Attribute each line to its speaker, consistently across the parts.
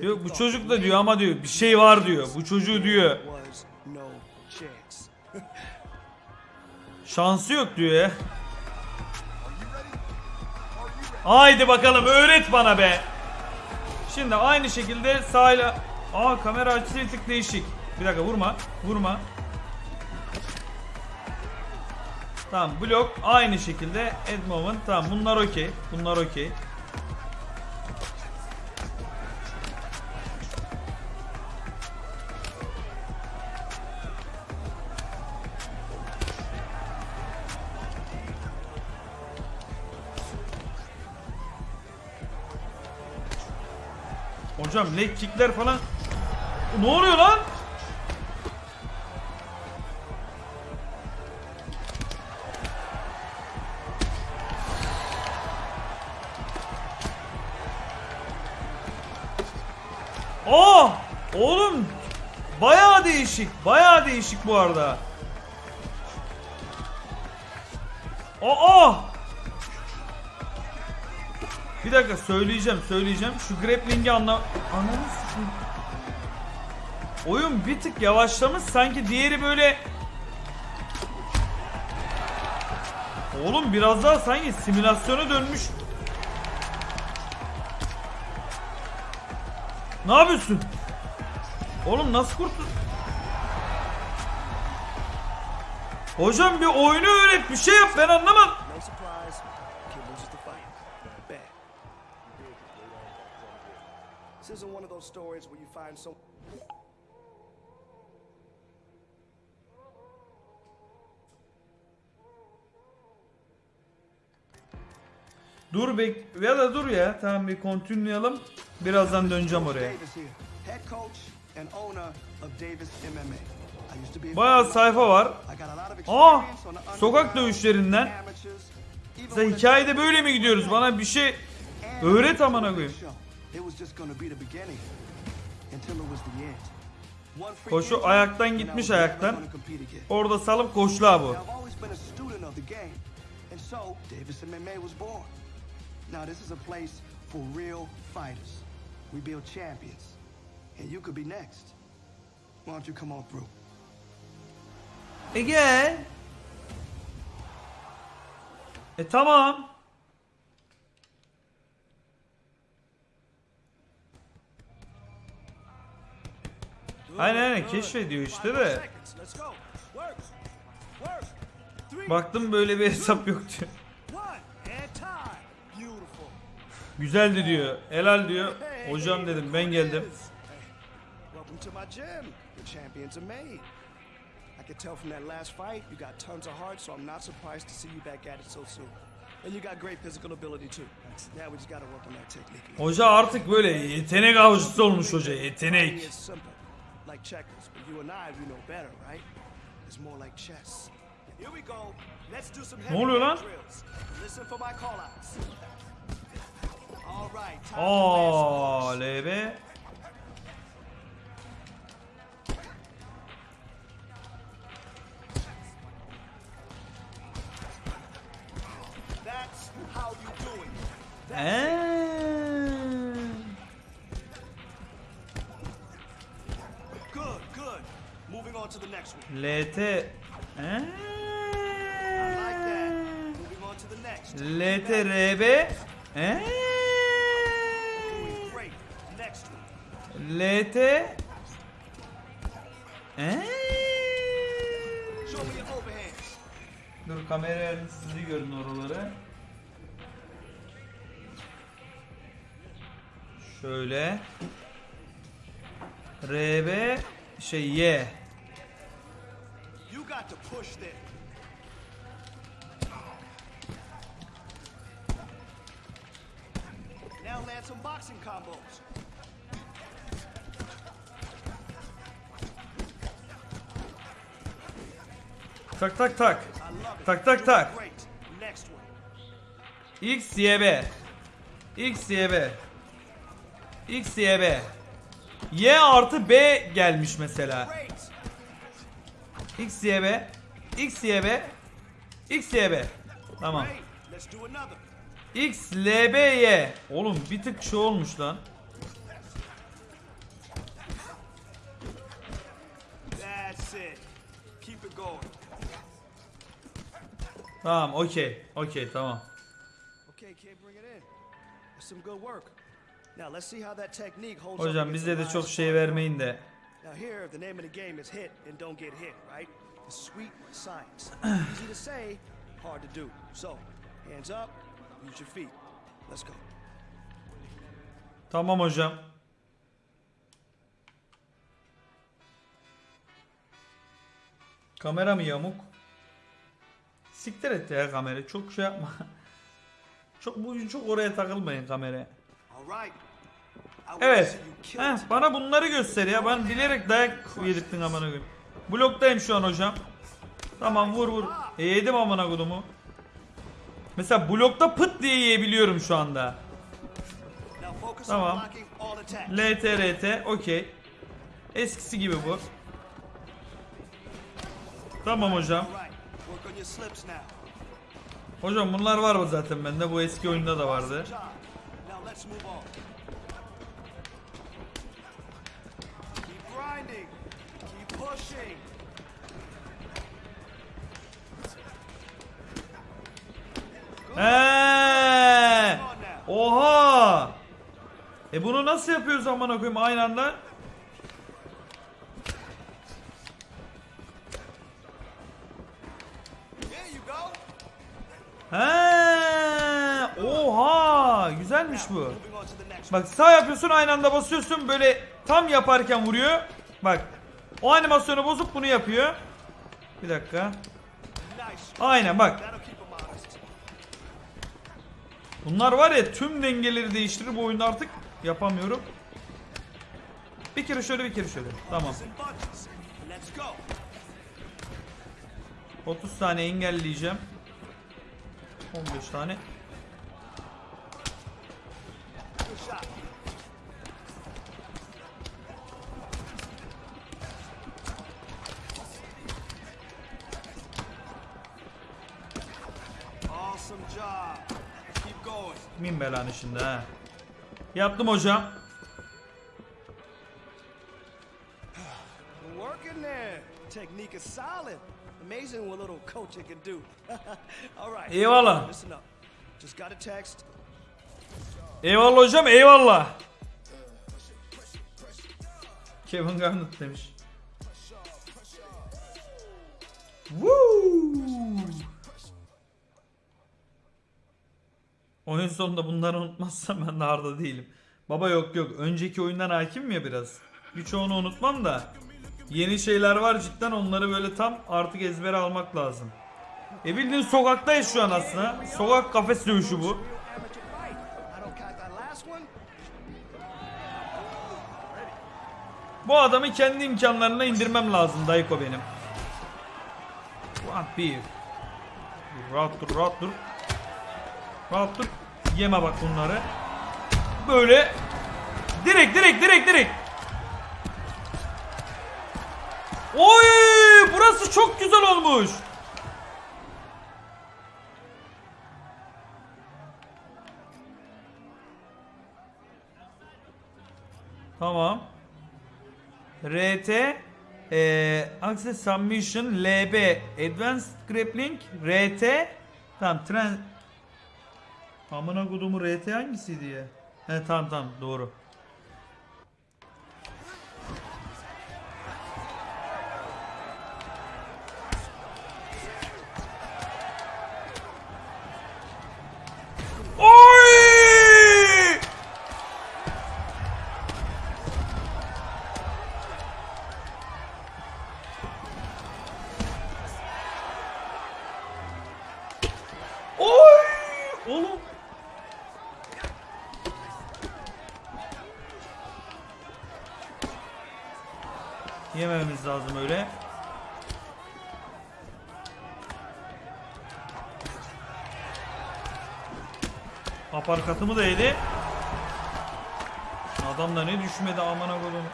Speaker 1: Yok bu çocuk da diyor ama diyor bir şey var diyor. Bu çocuğu diyor. Şansı yok diyor ya. Haydi bakalım öğret bana be. Şimdi aynı şekilde sağıyla... Aa kamera açısı bir tık değişik. Bir dakika vurma. Vurma. Tamam blok aynı şekilde end moment. Tamam bunlar okey. Bunlar okey. Hocam leg kickler falan. Ne oluyor lan? Aa! Oğlum bayağı değişik. Bayağı değişik bu arada. Aa! Bir dakika söyleyeceğim söyleyeceğim. Şu grappling'i anla... Ananı sikeyim. Oyun bir tık yavaşlamış sanki diğeri böyle... Oğlum biraz daha sanki simülasyona dönmüş. Ne yapıyorsun? Oğlum nasıl kurtul... Hocam bir oyunu öğret bir şey yap ben anlamadım.
Speaker 2: This isn't one of those stories where you find some.
Speaker 1: Dur bek ya da dur ya. Tamam bir continue'layalım. Birazdan döneceğim oraya. Bayağı sayfa var. Aa, sokak dövüşlerinden. Mesela hikayede böyle mi gidiyoruz? Bana bir şey öğret amına koyayım.
Speaker 2: A show. It was just gonna be the beginning until it was the end. One free
Speaker 1: Koşu
Speaker 2: injury,
Speaker 1: ayaktan
Speaker 2: and I
Speaker 1: gitmiş
Speaker 2: was never
Speaker 1: ayaktan.
Speaker 2: gonna compete again.
Speaker 1: Orada salıp koşla bu.
Speaker 2: Now, I've always been a student of the game, and so Davis MMA was born. Now, this is a place for real fighters. We build champions, and you could be next. Why don't you come on through?
Speaker 1: E gel. E tamam. Aynen aynen keşfediyor işte de. Baktım böyle bir hesap yok diyor. Güzeldi diyor. Helal diyor. Hocam dedim ben geldim.
Speaker 2: I could tell from that last fight you got tons of heart, so I'm not surprised to see you back at it so soon. And you got great physical ability too. Now we just gotta work on that technique.
Speaker 1: Hoca artık böyle yetenek avcısı olmuş hoca. Yetenek.
Speaker 2: Like checkers, but you and I, we know better, right? It's more like chess.
Speaker 3: Here we go. Let's do some heavy drills. Listen for my call outs. All right.
Speaker 1: LB. LT.
Speaker 3: Show me your overhands.
Speaker 1: Dur kamerayla sizi görün oraları. Şöyle. RB şey Y.
Speaker 3: Got to push there. Now land some boxing combos.
Speaker 1: Tak tak tak. Tak, tak, tak. X Y B. X Y B. X Y B. Y artı B gelmiş mesela. X, Y, B. X, Y, B. X, Y, B. Tamam. X, L, B, Y. Oğlum bir tık şu olmuş lan. Tamam, okey. Okey, tamam. Hocam bize de çok şey vermeyin de.
Speaker 2: Now here, the name of the game is hit and don't get hit, right? The sweet science. Easy to say, hard to do. So, hands up, use your feet. Let's go.
Speaker 1: Tamam hocam. Kamera mı yamuk? Siktir et ya kamera. Çok şey yapma. Çok bu çok oraya takılmayın kameraya.
Speaker 3: All
Speaker 1: Evet. Heh, bana bunları göster ya. Ben bilerek dayak yedirttin amına koyayım. Bloktayım şu an hocam. Tamam vur vur. E, yedim amına kodumu. Mesela blokta pıt diye yiyebiliyorum şu anda. Tamam. LTRT okey. Eskisi gibi bu. Tamam hocam. Hocam bunlar var mı zaten bende? Bu eski oyunda da vardı. Eee! Oha! E bunu nasıl yapıyoruz amına koyayım aynı anda? He! Oha! Güzelmiş bu. Bak sağ yapıyorsun aynı anda basıyorsun böyle tam yaparken vuruyor. Bak. O animasyonu bozup bunu yapıyor. Bir dakika. Aynen bak. Bunlar var ya tüm dengeleri değiştirir bu oyunda artık yapamıyorum. Bir kere şöyle bir kere şöyle. Tamam.
Speaker 3: In bunches. Let's go.
Speaker 1: 30 tane engelleyeceğim. 15 tane.
Speaker 3: Going.
Speaker 1: Min belanı şimdi ha. Yaptım hocam.
Speaker 2: Good work in there. Technique is solid. Amazing what little coaching can do. All right.
Speaker 1: Eyvallah.
Speaker 2: Listen up. Just got a text.
Speaker 1: Eyvallah hocam eyvallah. Kevin Garnett demiş. Woo! Oyun sonunda bunları unutmazsam ben de harda değilim. Baba yok yok. Önceki oyundan hakimim ya biraz. Birçoğunu unutmam da. Yeni şeyler var cidden onları böyle tam artık ezbere almak lazım. E bildiğin sokaktayız şu an aslında. Sokak kafes dövüşü bu. Bu adamı kendi imkanlarına indirmem lazım Dayko benim. Rahat bir. Rahat dur, rahat dur. Dur. Yeme bak bunları. Böyle. Direkt, direkt, direkt, direkt. Oy! Burası çok güzel olmuş. Tamam. RT e, Access Submission LB Advanced Grappling RT Tamam tren Amına kodumu RT hangisiydi ya? He tamam tamam doğru. Yemememiz lazım öyle. Aparkatımı da yedi. Adam da ne düşmedi amına koyduğum.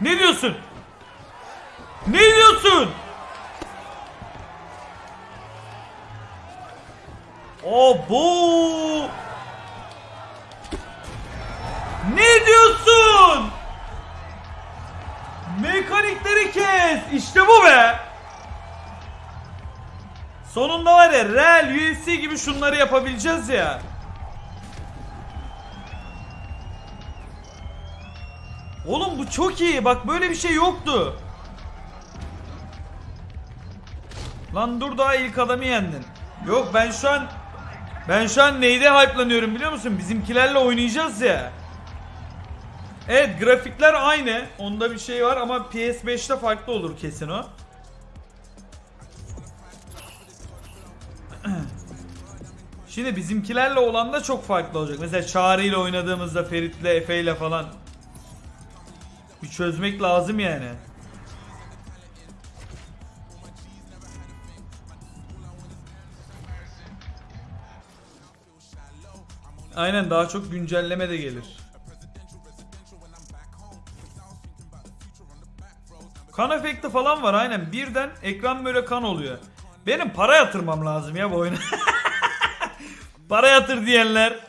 Speaker 1: Ne diyorsun? Ne diyorsun? Abo! Ne diyorsun? Mekanikleri kes. İşte bu be. Sonunda var ya Real UFC gibi şunları yapabileceğiz ya. Oğlum bu çok iyi. Bak böyle bir şey yoktu. Lan dur daha ilk adamı yendin. Yok ben şu an ben şu an neyde hype'lanıyorum biliyor musun? Bizimkilerle oynayacağız ya. Evet grafikler aynı. Onda bir şey var ama PS5'te farklı olur kesin o. Şimdi bizimkilerle olan da çok farklı olacak. Mesela Çağrı ile oynadığımızda Ferit'le Efe ile falan. Bir çözmek lazım yani. Aynen daha çok güncelleme de gelir. Kan efekti falan var aynen. Birden ekran böyle kan oluyor. Benim para yatırmam lazım ya bu oyuna. para yatır diyenler.